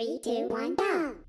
Three, two, one, go!